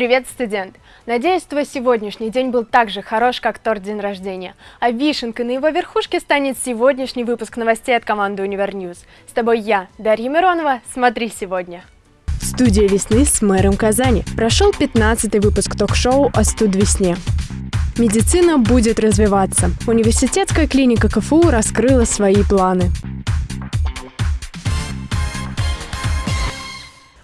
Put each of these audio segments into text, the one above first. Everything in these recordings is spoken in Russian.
Привет, студент! Надеюсь, твой сегодняшний день был так же хорош, как торт день рождения. А вишенкой на его верхушке станет сегодняшний выпуск новостей от команды UniverNews. С тобой я, Дарья Миронова. Смотри сегодня. Студия весны с мэром Казани. Прошел 15-й выпуск ток-шоу о студвесне. Медицина будет развиваться. Университетская клиника КФУ раскрыла свои планы.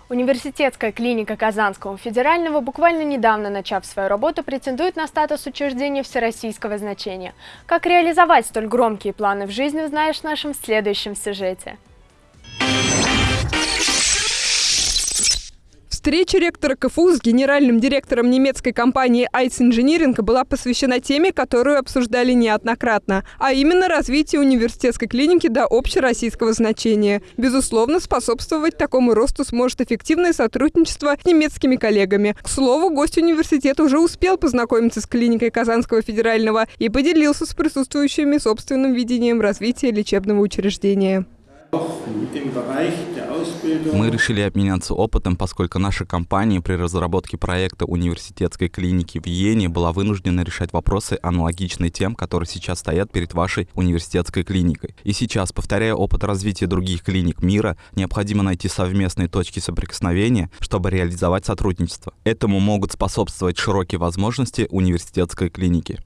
Университетская клиника Казанского федерального, буквально недавно начав свою работу, претендует на статус учреждения всероссийского значения. Как реализовать столь громкие планы в жизни, узнаешь в нашем следующем сюжете. Встреча ректора КФУ с генеральным директором немецкой компании Ice Engineering была посвящена теме, которую обсуждали неоднократно, а именно развитие университетской клиники до общероссийского значения. Безусловно, способствовать такому росту сможет эффективное сотрудничество с немецкими коллегами. К слову, гость университета уже успел познакомиться с клиникой Казанского федерального и поделился с присутствующими собственным видением развития лечебного учреждения. Мы решили обменяться опытом, поскольку наша компания при разработке проекта университетской клиники в Йене была вынуждена решать вопросы, аналогичные тем, которые сейчас стоят перед вашей университетской клиникой. И сейчас, повторяя опыт развития других клиник мира, необходимо найти совместные точки соприкосновения, чтобы реализовать сотрудничество. Этому могут способствовать широкие возможности университетской клиники.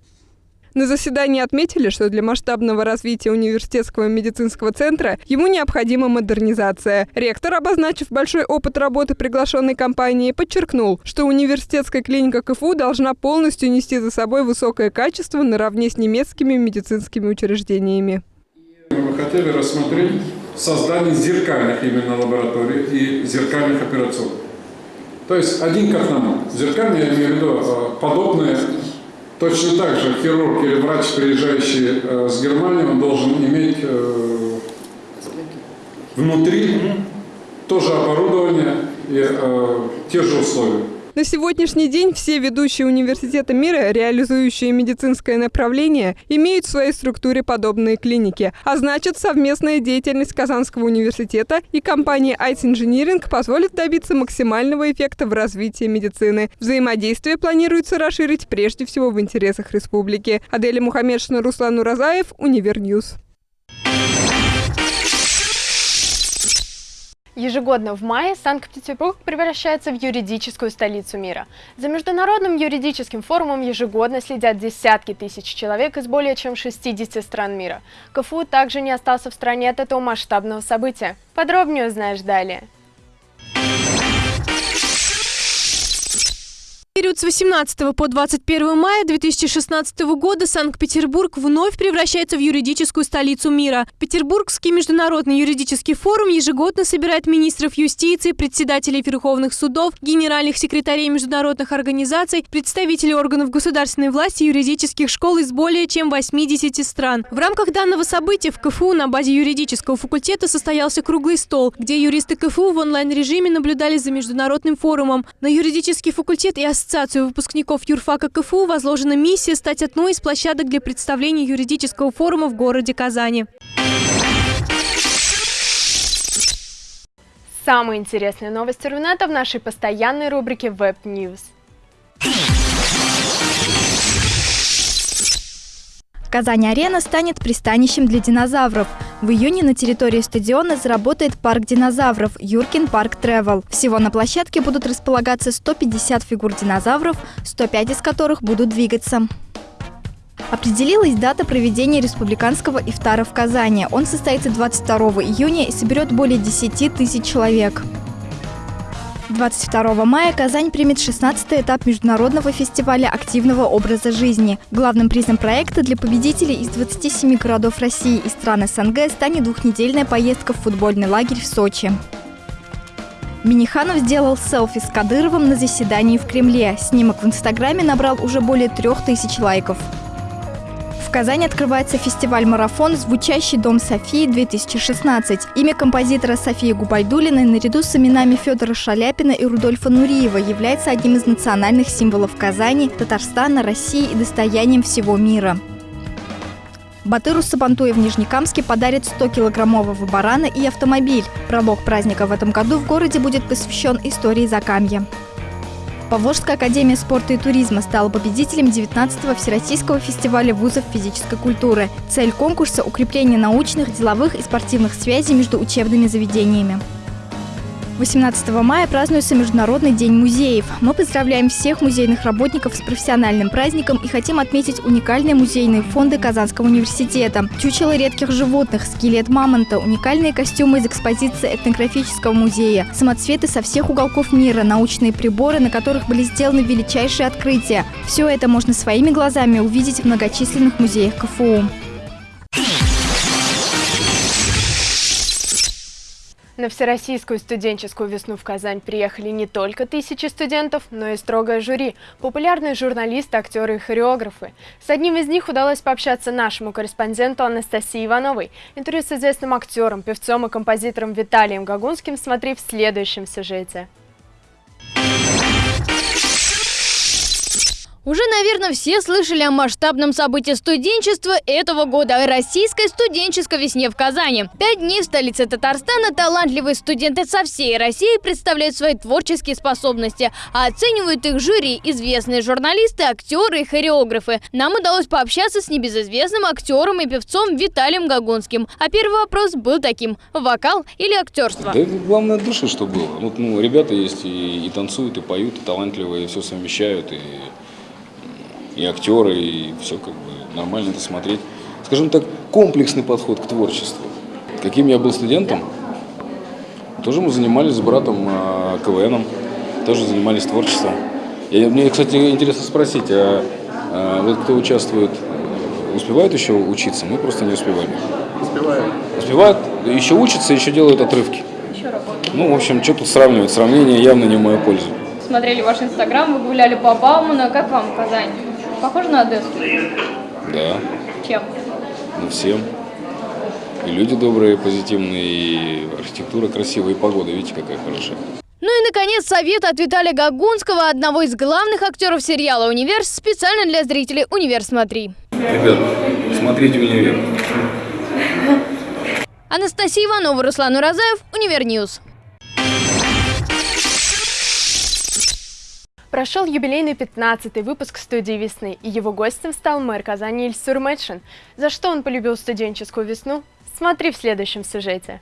На заседании отметили, что для масштабного развития университетского медицинского центра ему необходима модернизация. Ректор, обозначив большой опыт работы приглашенной компании, подчеркнул, что университетская клиника КФУ должна полностью нести за собой высокое качество наравне с немецкими медицинскими учреждениями. Мы хотели рассмотреть создание зеркальных именно лабораторий и зеркальных операционных. То есть один к одному. Зеркальные, я имею в виду, э, подобные Точно так же хирург или врач, приезжающий э, с Германии, он должен иметь э, внутри тоже оборудование и э, те же условия. На сегодняшний день все ведущие университеты мира, реализующие медицинское направление, имеют в своей структуре подобные клиники. А значит, совместная деятельность Казанского университета и компании Ice Engineering позволит добиться максимального эффекта в развитии медицины. Взаимодействие планируется расширить прежде всего в интересах республики. Аделя Мухаммедшина, Руслан Уразаев, UniverNews. Ежегодно в мае Санкт-Петербург превращается в юридическую столицу мира. За Международным юридическим форумом ежегодно следят десятки тысяч человек из более чем 60 стран мира. КФУ также не остался в стране от этого масштабного события. Подробнее узнаешь далее. Период с 18 по 21 мая 2016 года Санкт-Петербург вновь превращается в юридическую столицу мира. Петербургский международный юридический форум ежегодно собирает министров юстиции, председателей верховных судов, генеральных секретарей международных организаций, представителей органов государственной власти, юридических школ из более чем 80 стран. В рамках данного события в КФУ на базе юридического факультета состоялся круглый стол, где юристы КФУ в онлайн-режиме наблюдали за международным форумом. На юридический факультет и ассоциацию Ассоциацию выпускников юрфака КФУ возложена миссия стать одной из площадок для представления юридического форума в городе Казани. Самые интересные новости Рунета в нашей постоянной рубрике Web News. Казань-арена станет пристанищем для динозавров. В июне на территории стадиона заработает парк динозавров Юркин Парк Тревел. Всего на площадке будут располагаться 150 фигур динозавров, 105 из которых будут двигаться. Определилась дата проведения республиканского ифтара в Казани. Он состоится 22 июня и соберет более 10 тысяч человек. 22 мая Казань примет 16-й этап международного фестиваля активного образа жизни. Главным призом проекта для победителей из 27 городов России и стран СНГ станет двухнедельная поездка в футбольный лагерь в Сочи. Миниханов сделал селфи с Кадыровым на заседании в Кремле. Снимок в Инстаграме набрал уже более трех тысяч лайков. В Казани открывается фестиваль-марафон «Звучащий дом Софии-2016». Имя композитора Софии Губайдулиной наряду с именами Федора Шаляпина и Рудольфа Нуриева является одним из национальных символов Казани, Татарстана, России и достоянием всего мира. Батыру Сабантуя в Нижнекамске подарит 100-килограммового барана и автомобиль. Пролог праздника в этом году в городе будет посвящен истории Закамья. Поволжская академия спорта и туризма стала победителем 19-го Всероссийского фестиваля вузов физической культуры. Цель конкурса – укрепление научных, деловых и спортивных связей между учебными заведениями. 18 мая празднуется Международный день музеев. Мы поздравляем всех музейных работников с профессиональным праздником и хотим отметить уникальные музейные фонды Казанского университета. Чучело редких животных, скелет мамонта, уникальные костюмы из экспозиции этнографического музея, самоцветы со всех уголков мира, научные приборы, на которых были сделаны величайшие открытия. Все это можно своими глазами увидеть в многочисленных музеях КФУ. На Всероссийскую студенческую весну в Казань приехали не только тысячи студентов, но и строгое жюри, популярные журналисты, актеры и хореографы. С одним из них удалось пообщаться нашему корреспонденту Анастасии Ивановой. Интервью с известным актером, певцом и композитором Виталием Гагунским смотри в следующем сюжете. Уже, наверное, все слышали о масштабном событии студенчества этого года – Российской студенческой весне в Казани. Пять дней в столице Татарстана талантливые студенты со всей России представляют свои творческие способности, а оценивают их жюри известные журналисты, актеры и хореографы. Нам удалось пообщаться с небезызвестным актером и певцом Виталием Гагунским. А первый вопрос был таким – вокал или актерство? Да главное души, что было. Вот, ну, ребята есть и, и танцуют, и поют, и талантливые, и все совмещают, и и актеры, и все как бы нормально это смотреть. Скажем так, комплексный подход к творчеству. Каким я был студентом, тоже мы занимались с братом э, КВНом, тоже занимались творчеством. И мне, кстати, интересно спросить, а, а вот кто участвует, успевает еще учиться? Мы просто не успеваем. Успеваем. Успевают, еще учатся, еще делают отрывки. Еще работают. Ну, в общем, что тут сравнивать? Сравнение явно не в мою пользу. Смотрели ваш инстаграм, вы гуляли по Бауману. Как вам Казань? Похоже на Одессу? Да. Чем? Ну, всем. И люди добрые, позитивные, и архитектура красивая, и погода, видите, какая хорошая. Ну и, наконец, совет от Виталия Гагунского, одного из главных актеров сериала «Универс», специально для зрителей «Универ, смотри». Ребят, смотрите «Универ». Анастасия Иванова, Руслан Уразаев, UniverNews. Прошел юбилейный 15-й выпуск студии «Весны», и его гостем стал мэр Казани Ильсур Метшин. За что он полюбил студенческую весну? Смотри в следующем сюжете.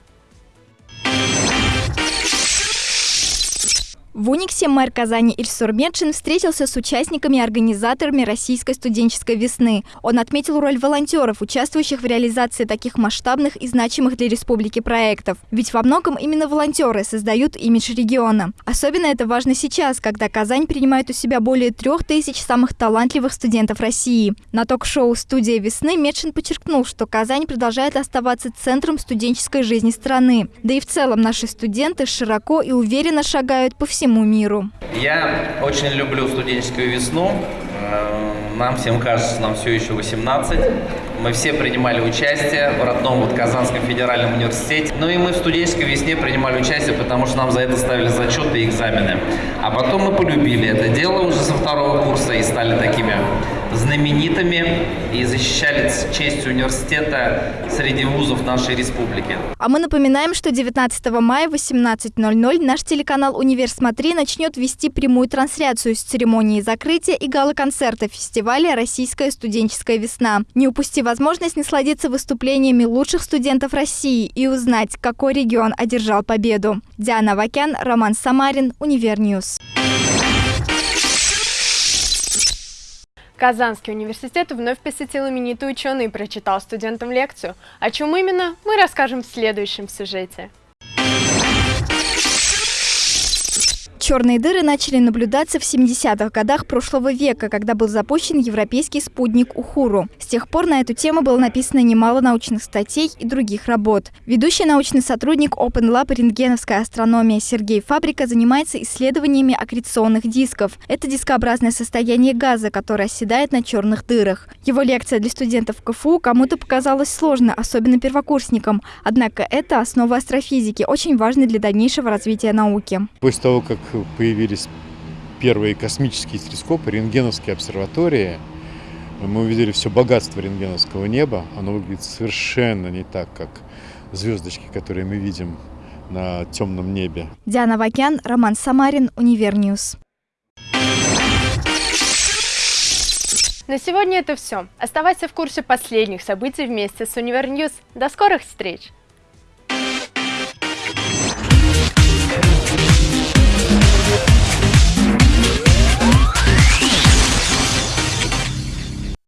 В Униксе мэр Казани Ильсур Метшин встретился с участниками и организаторами Российской студенческой весны. Он отметил роль волонтеров, участвующих в реализации таких масштабных и значимых для республики проектов. Ведь во многом именно волонтеры создают имидж региона. Особенно это важно сейчас, когда Казань принимает у себя более трех тысяч самых талантливых студентов России. На ток-шоу «Студия весны» Медшин подчеркнул, что Казань продолжает оставаться центром студенческой жизни страны. Да и в целом наши студенты широко и уверенно шагают по всему всему миру. Я очень люблю студенческую весну. Э, нам всем кажется, нам все еще 18. Мы все принимали участие в родном вот Казанском федеральном университете. Ну и мы в студенческой весне принимали участие, потому что нам за это ставили зачеты и экзамены. А потом мы полюбили это дело уже со второго курса и стали такими знаменитыми и защищали честь университета среди вузов нашей республики. А мы напоминаем, что 19 мая в 18.00 наш телеканал «Универ Смотри» начнет вести прямую трансляцию с церемонии закрытия и гала-концерта фестиваля «Российская студенческая весна». Не упусти возможность насладиться выступлениями лучших студентов России и узнать, какой регион одержал победу. Диана Вакян, Роман Самарин, UniverNews. Казанский университет вновь посетил именитый ученый и прочитал студентам лекцию. О чем именно, мы расскажем в следующем сюжете. Черные дыры начали наблюдаться в 70-х годах прошлого века, когда был запущен европейский спутник Ухуру. С тех пор на эту тему было написано немало научных статей и других работ. Ведущий научный сотрудник Open Lab рентгеновская астрономия Сергей Фабрика занимается исследованиями аккреционных дисков. Это дискообразное состояние газа, которое оседает на черных дырах. Его лекция для студентов КФУ кому-то показалась сложной, особенно первокурсникам. Однако это основа астрофизики, очень важной для дальнейшего развития науки. После того, как появились первые космические телескопы, рентгеновские обсерватории. Мы увидели все богатство рентгеновского неба. Оно выглядит совершенно не так, как звездочки, которые мы видим на темном небе. Диана Вакян, Роман Самарин, UniverNews. На сегодня это все. Оставайся в курсе последних событий вместе с UniverNews. До скорых встреч!